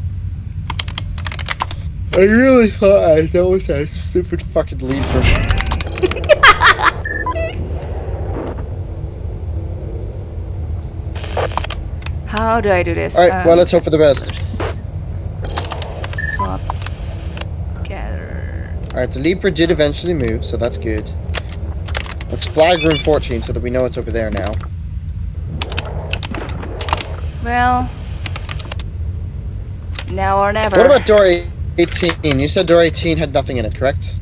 I really thought I dealt with that stupid fucking leaper. How do I do this? Alright, well Um, let's hope for the best. Swap. Gather. Alright, the leaper did eventually move, so that's good. Let's flag room 14 so that we know it's over there now. Well. Now or never. What about door 18? You said door 18 had nothing in it, correct?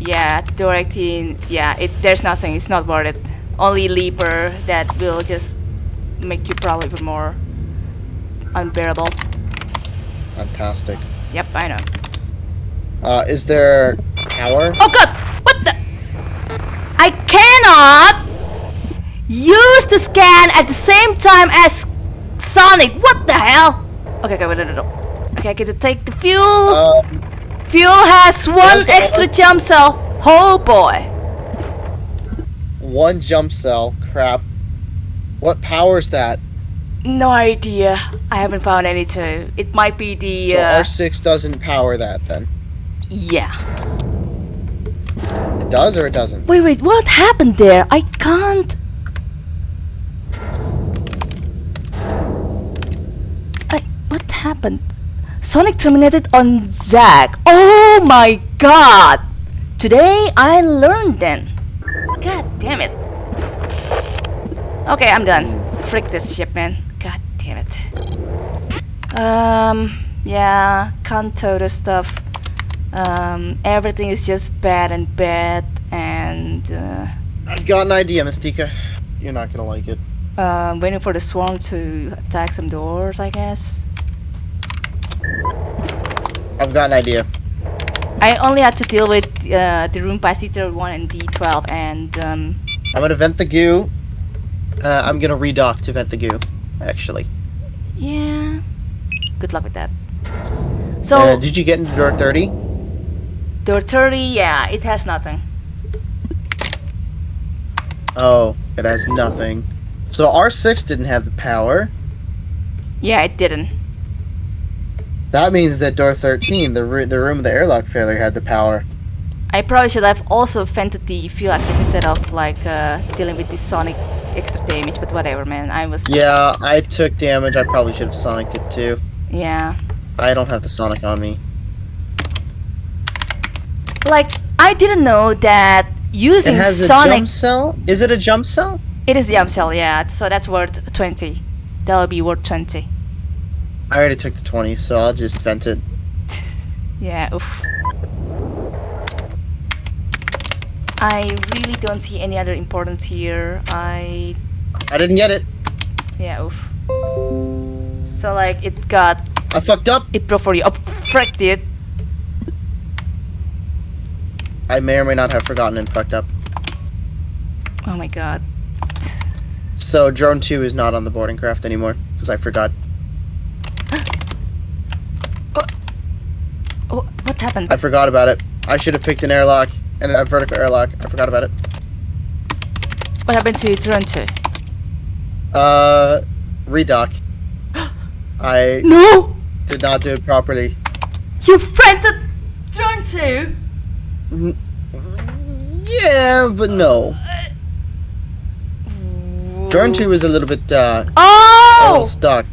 Yeah, door 18. Yeah, it there's nothing. It's not worth it. Only leaper that will just make you probably even more unbearable. Fantastic. Yep, I know. Uh, is there power? Oh god! What the? I cannot use the scan at the same time as Sonic. What the hell? Okay, okay, wait, no, no, no. Okay, I get to take the fuel. Um, fuel has one extra jump cell. Oh boy. one jump cell. Crap. What powers that? No idea. I haven't found any too. It might be the So uh, R6 doesn't power that then. yeah. It does or it doesn't? Wait, wait. What happened there? I can't. I what happened? Sonic terminated on Zack. Oh my god! Today I learned then. God damn it. Okay, I'm done. Frick this ship, man. God damn it. Um, yeah, Kanto stuff. Um, everything is just bad and bad, and uh, I've got an idea, Mystica. You're not gonna like it. uh, waiting for the swarm to attack some doors, I guess. I've got an idea. I only had to deal with uh, the room by C31 and D12, and um, I'm gonna vent the goo. Uh, I'm gonna redock to vent the goo, actually. yeah, good luck with that. So, Uh, did you get into door 30? door 30, yeah, it has nothing. Oh, it has nothing. So R6 didn't have the power. Yeah, it didn't. That means that door 13, the, the room of the airlock failure, had the power. I probably should have also vented the fuel access instead of like uh, dealing with the sonic extra damage, but whatever, man. I was Yeah, I took damage. I probably should have Sonic it too. yeah. I don't have the Sonic on me. Like I didn't know that using it has a sonic jump cell? Is it a jump cell? it is a jump cell, yeah. So that's worth 20. That'll be worth 20. I already took the 20, so I'll just vent it. Yeah, oof. I really don't see any other importance here. I I didn't get it. yeah, oof. So like it got I fucked up. it broke for you. Oh frick dude. I may or may not have forgotten and fucked up. Oh my god. So drone 2 is not on the boarding craft anymore, because I forgot. Oh, oh, what happened? I forgot about it. I should have picked an airlock and a vertical airlock. I forgot about it. What happened to 2? Uh, redock. I No! did not do it properly. You rented drone 2? Yeah, but no. Drone 2 was a little bit, uh, a little Oh! stuck.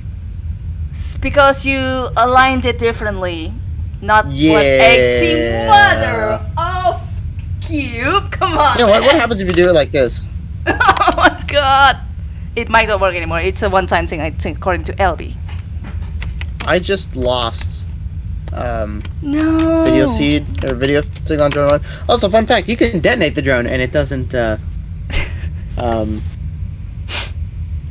It's because you aligned it differently. Not what Yeah. 18 mother of cube. Come on. Know what? What happens if you do it like this? oh my god. It might not work anymore. It's a one time thing, I think, according to LB. I just lost um, No. video seed or video thing on drone one. Also, fun fact: you can detonate the drone and it doesn't. Uh, um,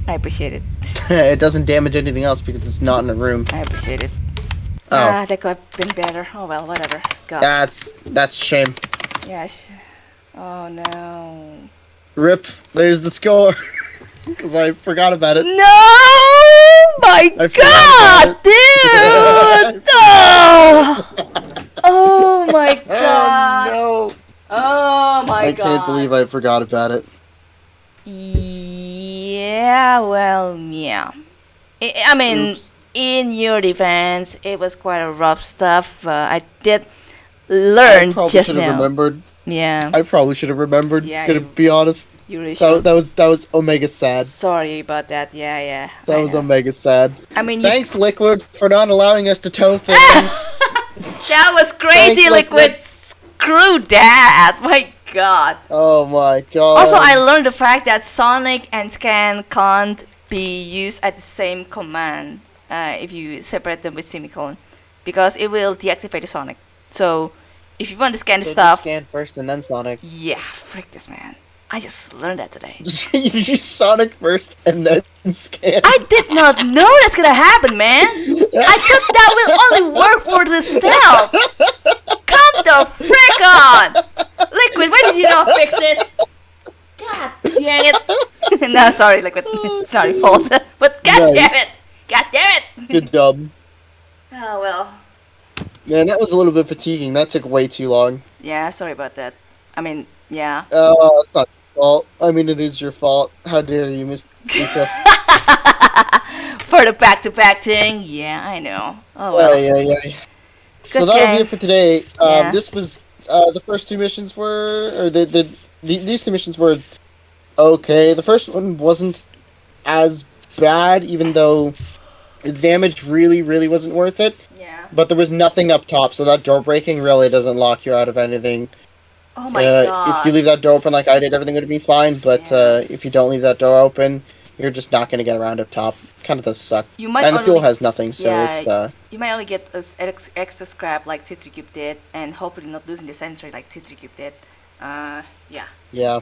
I appreciate it. it doesn't damage anything else because it's not in a room. I appreciate it. Oh, Ah, that could have been better. Oh well, whatever. God. that's that's shame. Yes. Oh no. Rip. There's the score. Because I forgot about it. No! My I God, dude! oh! oh my God! Oh Oh my I God! I can't believe I forgot about it. Yeah, well, yeah. I, I mean, Oops. in your defense, it was quite a rough stuff. Uh, I did I probably just should have now. remembered. Yeah, I probably should have remembered. Yeah, Gonna you- be honest. you really That, should. that was that was Omega sad. Sorry about that. Yeah, yeah. That I was know. Omega sad. I mean, you, Thanks, Liquid, for not allowing us to tow things. that was crazy, Thanks, liquid. Liquid. Screw that! My God. oh my god. Also, I learned the fact that Sonic and Scan can't be used at the same command uh, if you separate them with semicolon, because it will deactivate the Sonic. So, if you want to scan the So stuff, scan first and then Sonic. yeah, frick this man. I just learned that today. you Sonic first and then scan. I did not know that's gonna happen, man. I thought that will only work for the stealth. Come the frick on, Liquid. Why did you not fix this? God dang it. no, sorry, Liquid. sorry, fault. But god Nice. damn it. God damn it. Good job. Oh well. Man, that was a little bit fatiguing. That took way too long. Yeah, sorry about that. I mean, yeah. Oh, it's not your fault. I mean, it is your fault. How dare you, Miss? For the back-to-back thing, yeah, I know. Oh well. yeah, yeah, yeah. So Good that'll be it for today. Um, Yeah. This was uh, the first two missions were, or the, the the these two missions were okay. The first one wasn't as bad, even though the damage really, really wasn't worth it. Yeah. But there was nothing up top, so that door breaking really doesn't lock you out of anything. Oh my uh, god. If you leave that door open like I did, everything would be fine. But Yeah. uh, if you don't leave that door open, you're just not going to get around up top. Kind of does suck. you might and the fuel has nothing, so Yeah, it's uh, you might only get us ex- extra scrap like T3 Cube did, and hopefully not losing the sentry like T3 Cube did. Uh, yeah. yeah.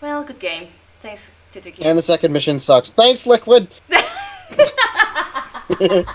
Well, good game. Thanks, T3 Cube. And the second mission sucks. Thanks, Liquid.